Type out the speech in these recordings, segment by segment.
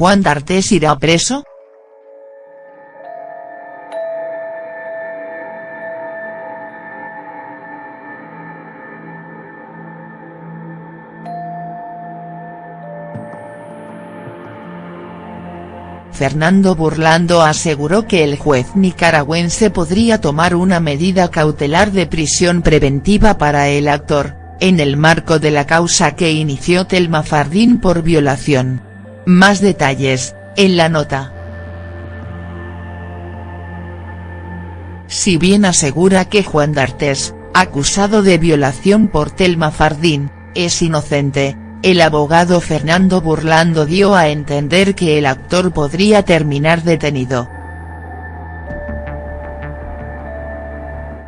¿Juan D'Artes irá preso?. Fernando Burlando aseguró que el juez nicaragüense podría tomar una medida cautelar de prisión preventiva para el actor, en el marco de la causa que inició Telma Fardín por violación. Más detalles, en la nota. Si bien asegura que Juan D'Artes, acusado de violación por Telma Fardín, es inocente, el abogado Fernando Burlando dio a entender que el actor podría terminar detenido.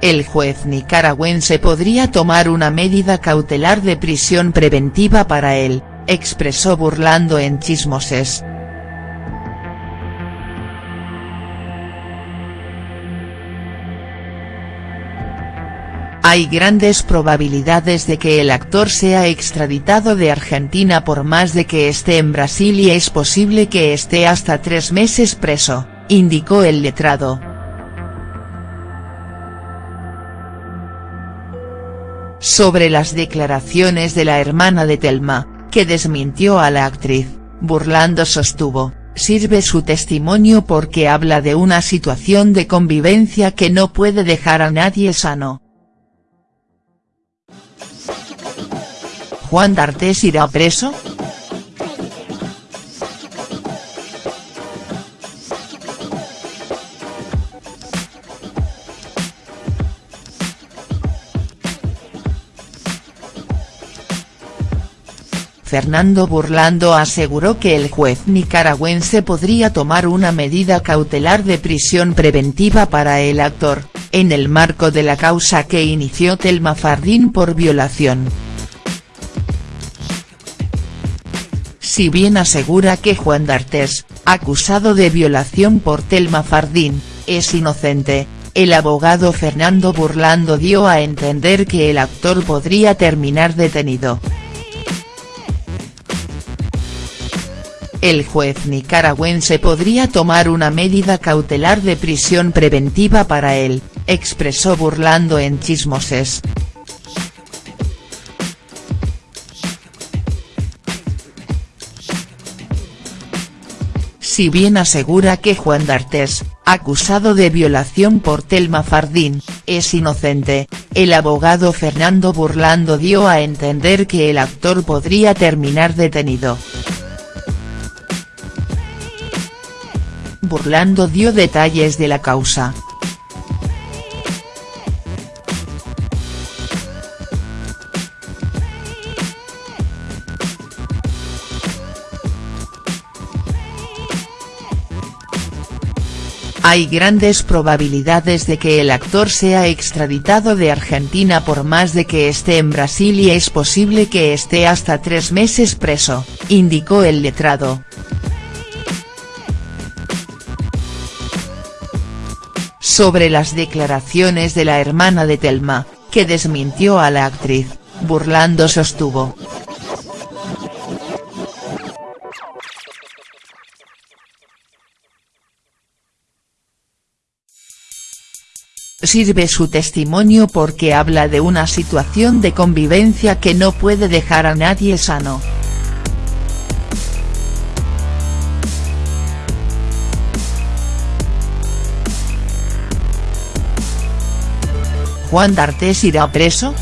El juez nicaragüense podría tomar una medida cautelar de prisión preventiva para él, expresó Burlando en Chismoses. Hay grandes probabilidades de que el actor sea extraditado de Argentina por más de que esté en Brasil y es posible que esté hasta tres meses preso, indicó el letrado. Sobre las declaraciones de la hermana de Telma, que desmintió a la actriz, burlando sostuvo, sirve su testimonio porque habla de una situación de convivencia que no puede dejar a nadie sano. ¿Juan D'Artes irá preso?. Fernando Burlando aseguró que el juez nicaragüense podría tomar una medida cautelar de prisión preventiva para el actor, en el marco de la causa que inició Telma Fardín por violación. Si bien asegura que Juan D'Artes, acusado de violación por Telma Fardín, es inocente, el abogado Fernando Burlando dio a entender que el actor podría terminar detenido. El juez nicaragüense podría tomar una medida cautelar de prisión preventiva para él, expresó Burlando en Chismoses. Si bien asegura que Juan D'Artes, acusado de violación por Telma Fardín, es inocente, el abogado Fernando Burlando dio a entender que el actor podría terminar detenido. Burlando dio detalles de la causa, Hay grandes probabilidades de que el actor sea extraditado de Argentina por más de que esté en Brasil y es posible que esté hasta tres meses preso, indicó el letrado. Sobre las declaraciones de la hermana de Telma, que desmintió a la actriz, burlando sostuvo, Sirve su testimonio porque habla de una situación de convivencia que no puede dejar a nadie sano. ¿Juan D'Artes irá preso?.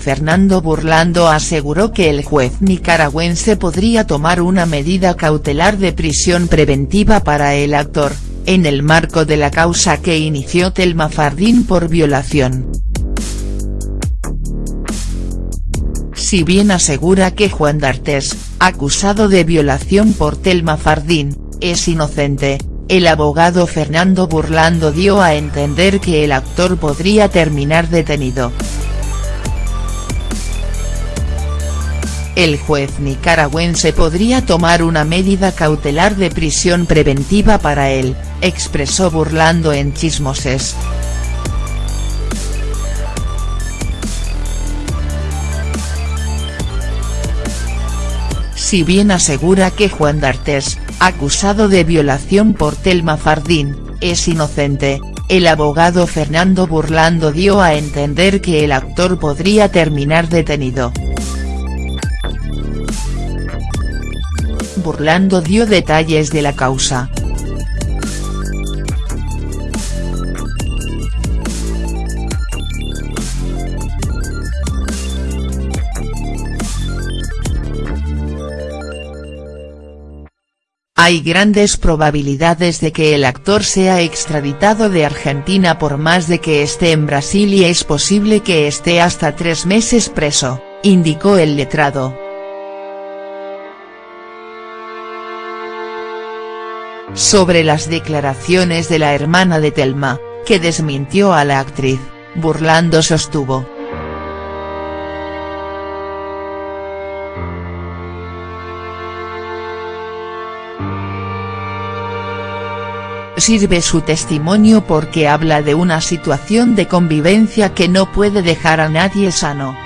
Fernando Burlando aseguró que el juez nicaragüense podría tomar una medida cautelar de prisión preventiva para el actor, en el marco de la causa que inició Telma Fardín por violación. Si bien asegura que Juan D'Artes, acusado de violación por Telma Fardín, es inocente, el abogado Fernando Burlando dio a entender que el actor podría terminar detenido. el juez nicaragüense podría tomar una medida cautelar de prisión preventiva para él, expresó burlando en Chismoses. Si bien asegura que Juan D'Artes, acusado de violación por Telma Fardín, es inocente, el abogado Fernando Burlando dio a entender que el actor podría terminar detenido. Burlando dio detalles de la causa. Hay grandes probabilidades de que el actor sea extraditado de Argentina por más de que esté en Brasil y es posible que esté hasta tres meses preso, indicó el letrado. Sobre las declaraciones de la hermana de Telma, que desmintió a la actriz, burlando sostuvo. Sirve su testimonio porque habla de una situación de convivencia que no puede dejar a nadie sano.